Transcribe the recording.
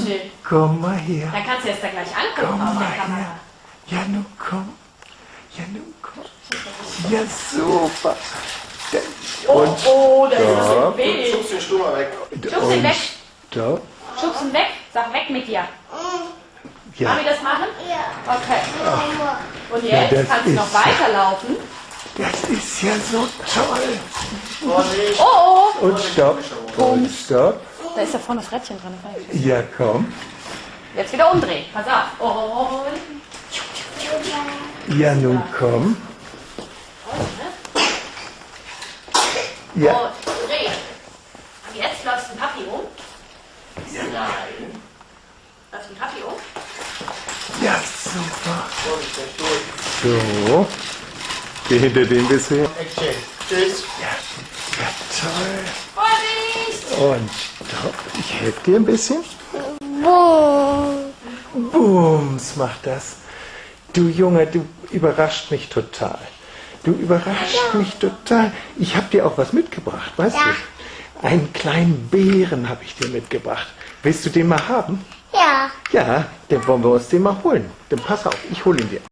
schnell. Komm mal her. Dann kannst du jetzt da gleich angucken Komm auf mal der Kamera. her. Ja, nun komm. Ja, nun komm. Ja, super. Oh, Und oh, da ist das so stopp. weh. Schubst den Stuhl mal weg. Schubst ihn weg. Stopp. Schubst ihn weg. Sag weg mit dir. Ja, Mami das machen? Ja. Okay. Und Ja, jetzt das kannst du noch ist- weiterlaufen. das ist ja so toll. Vorsicht. Oh, oh. Und stopp. Und stopp. Da ist da vorne das Rädchen dran. Ja, komm. Jetzt wieder umdrehen. Pass auf. Und Ja, nun komm. Ja, Und dreh. Und jetzt läufst du den Papi um. Nein. Läufst du den Papi um. ja, super. So. Geh hinter dem bisschen. Tschüss. Ja, ja, toll. Und stopp. Ich helfe dir ein bisschen. Boom. Bums macht das. Du Junge, du überrascht mich total. Du überrascht mich total. Ich habe dir auch was mitgebracht, weißt Ja. du? Einen kleinen Bären habe ich dir mitgebracht. Willst du den mal haben? Ja. Ja, dann wollen wir uns den mal holen. Dann pass auf, ich hole ihn dir.